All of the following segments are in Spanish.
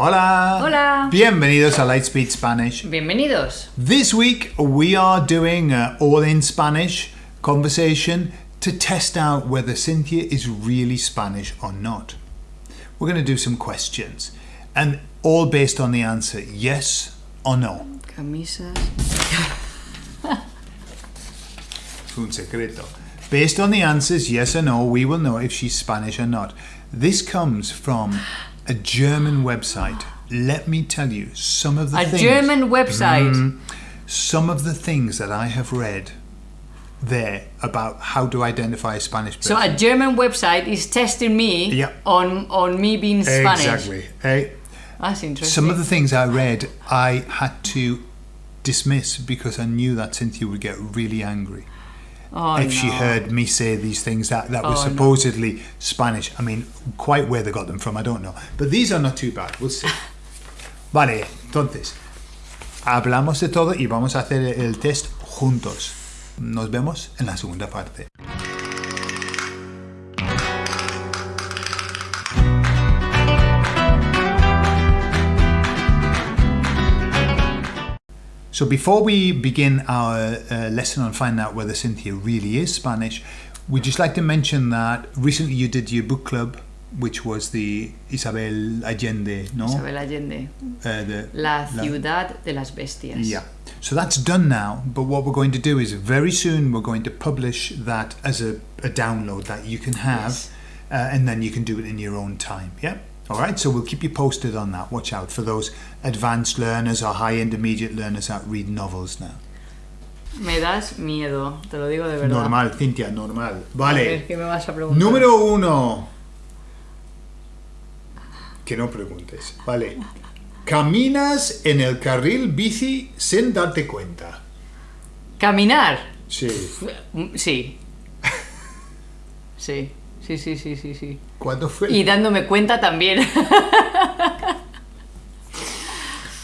Hola. Hola. Bienvenidos a Lightspeed Spanish. Bienvenidos. This week we are doing a all in Spanish conversation to test out whether Cynthia is really Spanish or not. We're going to do some questions and all based on the answer yes or no. Camisas. Un secreto. Based on the answers yes or no, we will know if she's Spanish or not. This comes from a German website. Let me tell you some of the A things. German website. some of the things that I have read there about how to identify a Spanish person. So a German website is testing me on on me being Spanish. exactly. Eh, That's interesting. some of the things I read, I had to dismiss because I knew that Cynthia would get really angry oh, if she heard me say these things that, that were Oh, no. supposedly Spanish. I mean, quite where they got them from, I don't know. But these are not too bad. We'll see. Vale, entonces, hablamos de todo y vamos a hacer el test juntos. Nos vemos en la segunda parte. So before we begin our uh, lesson on finding out whether Cynthia really is Spanish, we'd just like to mention that recently you did your book club, which was the Isabel Allende, no? Isabel Allende. Uh, the, La ciudad de las bestias. yeah. So that's done now, but what we're going to do is very soon we're going to publish that as a, a download that you can have, Yes. uh, and then you can do it in your own time. Yeah? All right, so we'll keep you posted on that. Watch out for those advanced learners or high intermediate learners that read novels now. Me das miedo, te lo digo de verdad. Normal, Cintia, normal. Vale. ¿qué me vas a preguntar? Número uno. Que no preguntes. Vale. Caminas en el carril bici sin darte cuenta. Caminar. Sí. Sí. Sí. Sí, sí, sí, sí, sí. ¿Cuándo fue? Y dándome cuenta también.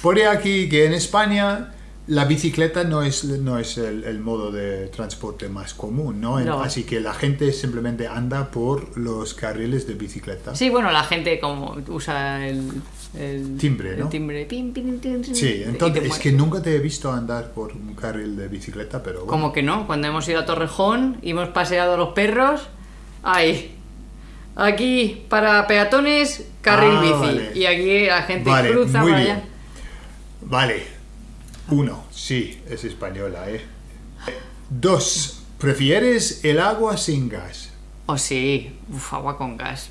Pone aquí que en España la bicicleta no es, no es el, el modo de transporte más común, ¿no? Así que la gente simplemente anda por los carriles de bicicleta. Sí, bueno, la gente como usa el, el Timbre, ¿no? El timbre. Pim, pim, Sí, entonces es que nunca te he visto andar por un carril de bicicleta, pero bueno. Como que no, cuando hemos ido a Torrejón y hemos paseado a los perros, ahí. Aquí para peatones, carril Ah, bici. vale. Y aquí la gente Vale, cruza muy para bien. allá. Vale. Uno, sí, es española, ¿eh? Dos, ¿prefieres el agua sin gas? Oh, sí, Uf, agua con gas.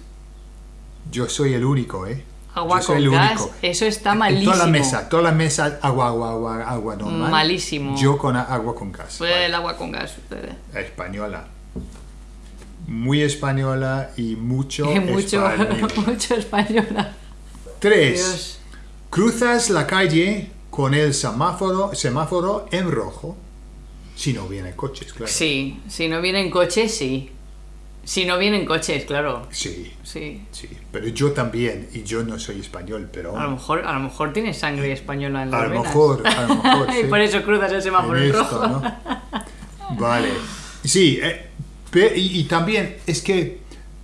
Yo soy el único, ¿eh? Agua Yo con el gas, único. eso está En malísimo. toda la mesa, toda la mesa, agua, agua, agua, agua normal. Malísimo. Yo con agua con gas. Vale. el agua con gas. Española. Muy española y mucho, mucho, español. mucho española. Tres. Dios. Cruzas la calle con el semáforo, semáforo en rojo. Si no vienen coches, claro. Sí, si no vienen coches, sí. Si no vienen coches, claro. Sí, Sí. sí. Pero yo también, y yo no soy español, pero... A lo mejor, a lo mejor tienes sangre española en las A lo venas. mejor, a lo mejor, y sí. por eso cruzas el semáforo en esto, rojo. ¿no? Vale. Sí, eh, y, y también es que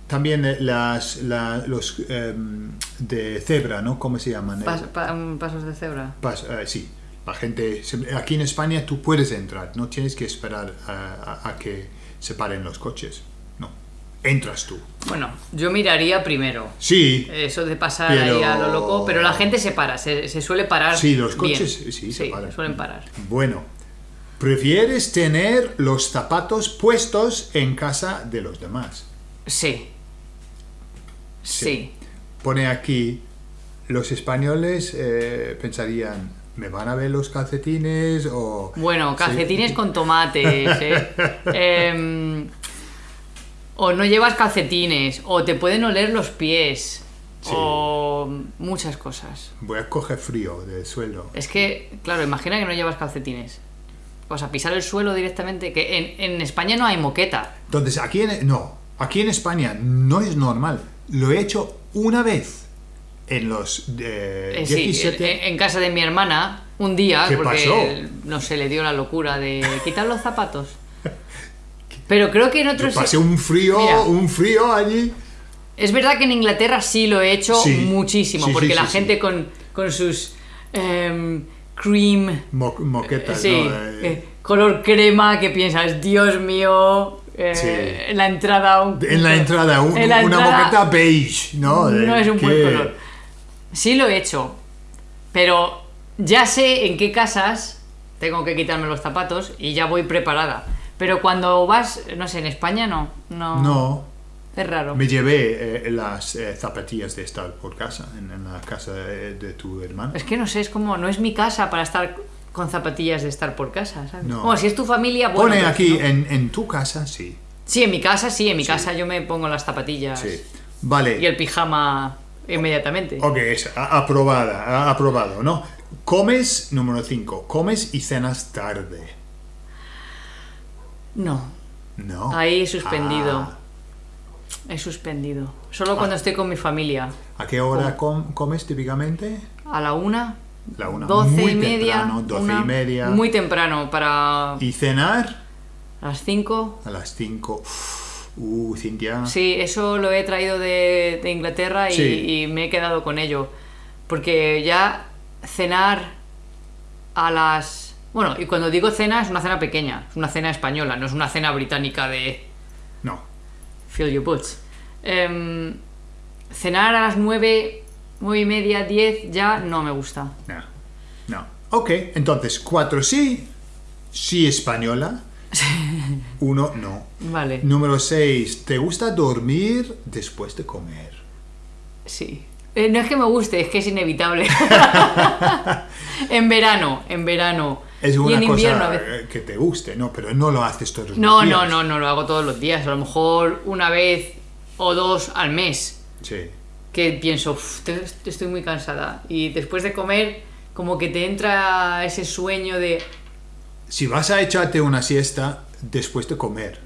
también eh, las la- los em, de cebra, ¿no? ¿Cómo se llaman? Pas- pa- pasos de cebra. pas- eh, sí, la gente aquí en España tú puedes entrar, no tienes que esperar a, a- a que se paren los coches. No, entras tú. Bueno, yo miraría primero. Sí, Eso de pasar Pero- ahí a lo loco, pero la gente se para, se, se suele parar. Sí, los bien. coches, sí, se paran. suelen parar. bueno. ¿Prefieres tener los zapatos puestos en casa de los demás? Sí. Sí. pone aquí, los españoles eh, pensarían, ¿me van a ver los calcetines? O, Bueno, Sí. calcetines con tomates, ¿eh? Em, o no llevas calcetines, o te pueden oler los pies, Sí. o muchas cosas. Voy a coger frío del suelo. Es que, claro, imagina que no llevas calcetines. Vas a pisar el suelo directamente, que en, en España no hay moqueta. Entonces, aquí en, no, aquí en España no es normal. Lo he hecho una vez en los eh, sí, 17. en, en casa de mi hermana, un día, ¿Qué porque pasó? no se le dio la locura de quitar los zapatos. Pero creo que en Yo otros... pasé un frío, Mira. un frío allí. Es verdad que en Inglaterra sí lo he hecho Sí, muchísimo, sí, porque la gente con, con sus em, cream, Mo- moquetas, sí, ¿no? Eh, eh, color crema, que piensas, Dios mío, eh, Sí. en la entrada un- en la entrada, un- en la una entrada moqueta beige, ¿no? No es un buen color. Sí lo he hecho, pero ya sé en qué casas tengo que quitarme los zapatos y ya voy preparada. Pero cuando vas, no sé, en España no, no, No, es raro. me llevé eh, las eh, zapatillas de estar por casa, en, en la casa de, de tu hermano. Es que no sé, es como, no es mi casa para estar con zapatillas de estar por casa, ¿sabes? No. Como si es tu familia, bueno. Pone aquí, no. en, en tu casa, sí. Sí, en mi casa sí, en mi casa yo me pongo las zapatillas sí. Vale. y el pijama inmediatamente. Ok, es aprobada, aprobado, ¿no? Comes, número 5, comes y cenas tarde. No, No. ahí suspendido. Ah, He suspendido. Solo cuando estoy con mi familia. ¿A qué hora com- comes típicamente? A la una, La una. doce y media. temprano, doce una, y media. Muy temprano, para ¿Y cenar? las cinco. A las 5. Uh, Cintia. Sí, eso lo he traído de, de Inglaterra y, Sí. y me he quedado con ello. Porque ya cenar a las... Bueno, y cuando digo cena es una cena pequeña, es una cena española, no es una cena británica de. Fill your boots. Em, cenar a las nueve, nueve y media, diez ya no me gusta. No. No. Ok, entonces 4 sí, sí española. Uno no. Vale, Número 6, ¿te gusta dormir después de comer? sí. Eh, no es que me guste, es que es inevitable. en verano, en verano. Es y una en invierno cosa que te guste, ¿no? Pero no lo haces todos los No, días. no, no, no lo hago todos los días. A lo mejor una vez o dos al mes. Sí. Que pienso, "Uf, te- te estoy muy cansada. Y después de comer, como que te entra ese sueño de. Si vas a echarte una siesta después de comer,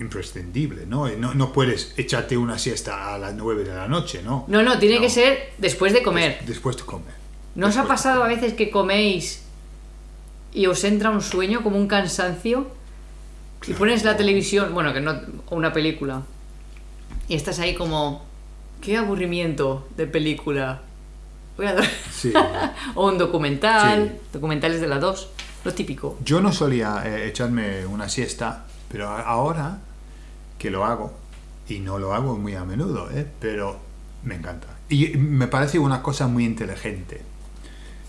imprescindible, ¿no? No, no puedes echarte una siesta a las 9 de la noche, ¿no? No, no, tiene No. que ser después de comer. Después de comer. ¿No os ha pasado a veces que coméis y os entra un sueño, como un cansancio? Y pones la televisión, bueno, que no, o una película, y estás ahí como, qué aburrimiento de película. Voy a. Sí. o un documental, Sí. documentales de la 2, lo típico. Yo no solía eh, echarme una siesta, pero ahora que lo hago, y no lo hago muy a menudo, ¿eh? pero me encanta. Y me parece una cosa muy inteligente.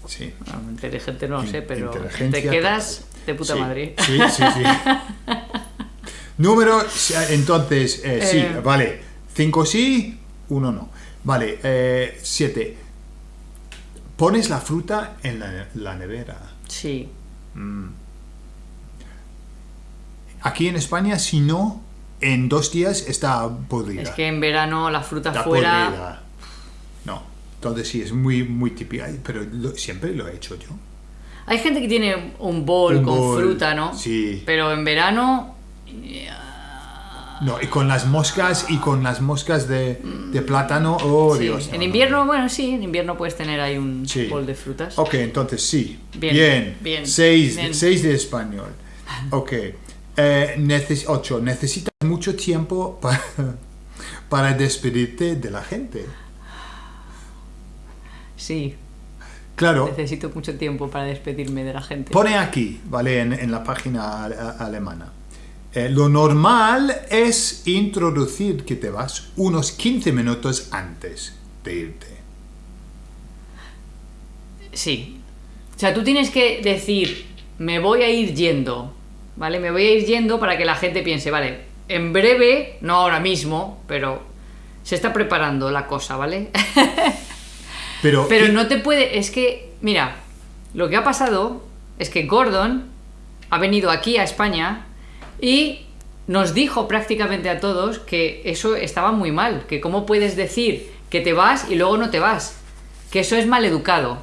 Sí. Inteligente no lo sé, pero te quedas de puta Sí, madre. Sí, sí, sí. Número, entonces, eh, sí, Eh. vale. Cinco sí, uno no. Vale, eh, siete. Pones la fruta en la, la nevera. Sí. Aquí en España, si no, en dos días está podrida. Es que en verano la fruta está fuera... podrida. Entonces sí, es muy, muy típica, pero lo- siempre lo he hecho yo. Hay gente que tiene un bol Un con fruta, ¿no? sí. Pero en verano No, y con las moscas y con las moscas de, de plátano, oh sí. Dios. no, en no, invierno, no. bueno, sí, en invierno puedes tener ahí un Sí. bol de frutas. Ok, entonces sí. Bien, Bien. bien, Seis, bien. seis de español. Ok. Eh, neces- ocho. Necesitas mucho tiempo para, para despedirte de la gente. Sí, Claro. necesito mucho tiempo para despedirme de la gente. Pone aquí, ¿vale? En, en la página alemana. Eh, lo normal es introducir que te vas unos 15 minutos antes de irte. Sí. O sea, tú tienes que decir, me voy a ir yendo, ¿vale? Me voy a ir yendo para que la gente piense, vale, en breve, no ahora mismo, pero se está preparando la cosa, ¿vale? Pero, no te puede. Es que, mira, lo que ha pasado es que Gordon ha venido aquí a España y nos dijo prácticamente a todos que eso estaba muy mal. Que cómo puedes decir que te vas y luego no te vas. Que eso es mal educado.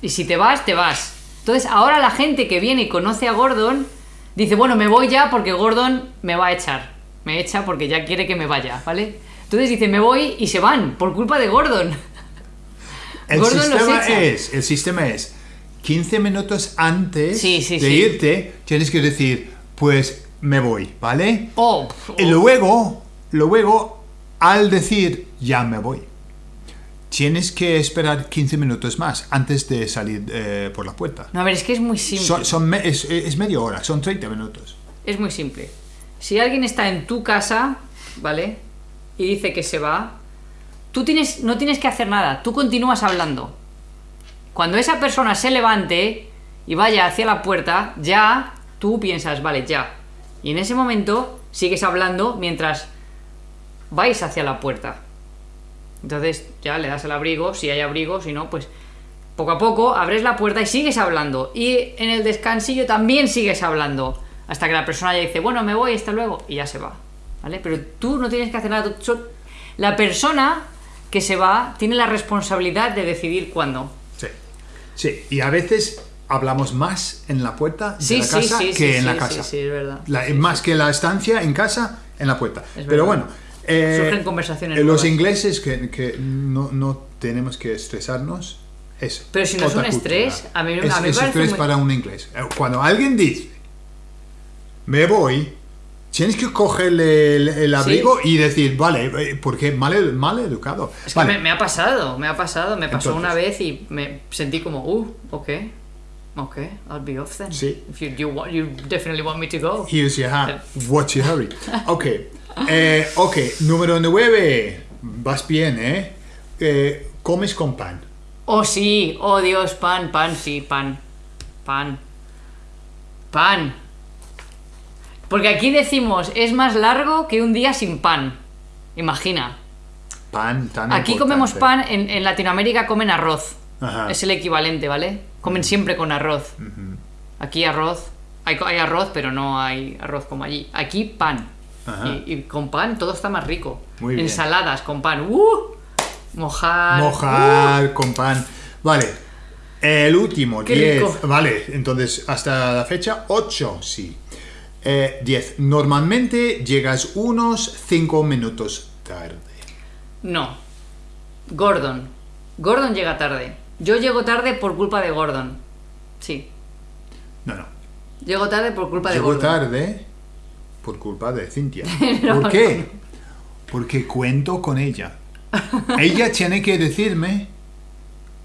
Y si te vas, te vas. Entonces, ahora la gente que viene y conoce a Gordon dice: Bueno, me voy ya porque Gordon me va a echar. Me echa porque ya quiere que me vaya, ¿vale? Entonces dice: Me voy y se van por culpa de Gordon. El sistema es, el sistema es 15 minutos antes Sí, sí, de sí. irte, tienes que decir, pues me voy, ¿vale? Oh, Y luego, luego, al decir ya me voy. Tienes que esperar 15 minutos más antes de salir eh, por la puerta. No, a ver, es que es muy simple. Son, son me- es, es media hora, son 30 minutos. Es muy simple. Si alguien está en tu casa, ¿vale? Y dice que se va, tú tienes, no tienes que hacer nada, tú continúas hablando. Cuando esa persona se levante y vaya hacia la puerta, ya tú piensas, vale, ya. Y en ese momento sigues hablando mientras vais hacia la puerta. Entonces ya le das el abrigo, si hay abrigo, si no, pues poco a poco abres la puerta y sigues hablando. Y en el descansillo también sigues hablando. Hasta que la persona ya dice, bueno, me voy, hasta luego, y ya se va. ¿Vale? Pero tú no tienes que hacer nada. La persona que se va tiene la responsabilidad de decidir cuándo. Sí. Sí, y a veces hablamos más en la puerta de Sí, la casa sí, que en la casa. sí, sí, es verdad. La- más que la estancia en casa, en la puerta. Es Pero bueno, eh, Surgen conversaciones eh, los ingleses que, que no, no tenemos que estresarnos. Es Pero si no es un estrés, a mí- a es, mí me es parece estrés muy- para un inglés. Eh, Cuando alguien dice, me voy, tienes que cogerle el, el abrigo y decir, vale, eh, porque mal, mal educado. Es que me, me ha pasado, me ha pasado, me pasó Entonces. una vez y me sentí como, uh, ok, ok, I'll be off then. Sí. If you, you, want, you definitely want me to go. Here's your hat. What's your hurry? Ok. Eh, ok, número 9. Vas bien, ¿eh? Eh, Comes con pan. Oh sí, oh Dios, pan, pan, sí, pan, pan, pan. Porque aquí decimos, es más largo que un día sin pan. Imagina. Pan tan Aquí importante. comemos pan, en, en Latinoamérica comen arroz. Ajá. Es el equivalente, ¿vale? Comen siempre con arroz. Aquí arroz. Hay, arroz, pero no hay arroz como allí. Aquí pan. Y, y con pan todo está más rico. Muy bien. Ensaladas con pan. ¡Uh! Mojar. Mojar con pan. Vale. El último, Qué 10. rico. Vale, entonces hasta la fecha 8, sí. Eh, 10. Normalmente llegas unos 5 minutos tarde. No. Gordon. Gordon llega tarde. Yo llego tarde por culpa de Gordon. Sí. No, no. Llego tarde por culpa de Llego Gordon. tarde por culpa de Cintia. ¿Por qué? Porque cuento con ella. Ella tiene que decirme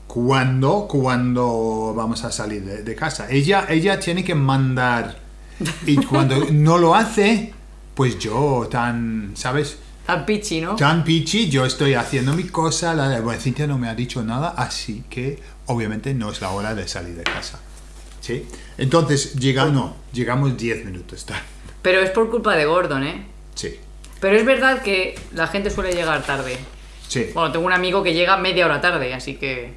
cuándo, cuándo vamos a salir de, de casa. Ella, ella tiene que mandar. Y cuando no lo hace, pues yo tan, ¿sabes? Tan pichi, ¿no? Tan pichi, yo estoy haciendo mi cosa. La, bueno, Cintia no me ha dicho nada, así que obviamente no es la hora de salir de casa. ¿Sí? Entonces, llega, no, llegamos 10 minutos tarde. Pero es por culpa de Gordon, ¿eh? Sí, Pero es verdad que la gente suele llegar tarde. sí. Bueno, tengo un amigo que llega media hora tarde, así que...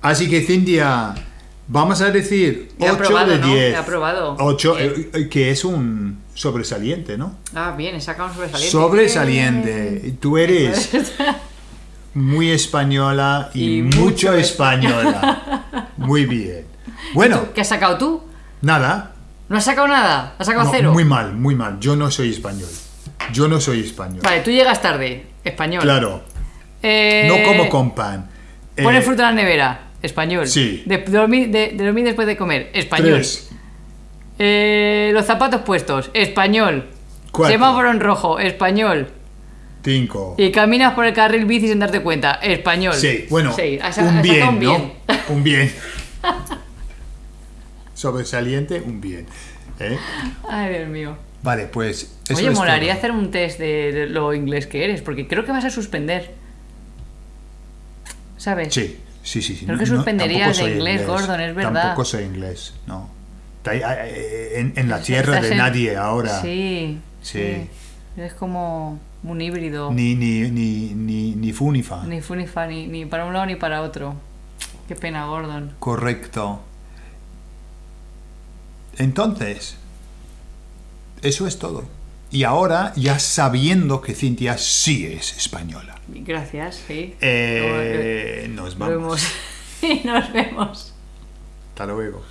Así que Cintia, vamos a decir He 8 aprobado, de ¿no? 10. He aprobado. 8, Bien. que es un sobresaliente, ¿no? Ah, bien, he sacado un sobresaliente. Sobresaliente. Tú eres muy española y, Y mucho, mucho española. Muy bien. Bueno, ¿Qué has sacado tú? nada. ¿No has sacado nada? ¿Has sacado No, cero? muy mal, muy mal. Yo no soy español. Yo no soy español. Vale, tú llegas tarde. Español. Claro. Eh, No como con pan. Eh, Pone fruta en la nevera. Español. Sí. De, dormir, de- de dormir después de comer. Español. Tres. Eh, los zapatos puestos. Español. Cuatro. Semáforo en rojo. Español. Cinco. Y caminas por el carril bici sin darte cuenta. Español. Sí, bueno, Sí, has- un bien, un ¿no? bien. Un bien. Sobresaliente, un bien. ¿eh? Ay, Dios mío. Vale, pues eso Oye, es molaría todo. hacer un test de, de lo inglés que eres, porque creo que vas a suspender. ¿Sabes? Sí, sí, sí. sí. Creo que suspenderías tampoco de inglés, Gordon, es verdad. Tampoco soy inglés, no. Ahí, eh, En, en la tierra Estás de en- nadie ahora. Sí, Sí. sí. Es como un híbrido. Ni, ni, ni, ni, ni fu ni fa. Ni fu ni fa, ni, ni para un lado ni para otro. Qué pena, Gordon. Correcto. Entonces, eso es todo. Y ahora, ya sabiendo que Cintia sí es española, Gracias, sí. eh, nos Nos vamos. vemos. y nos vemos. Hasta luego.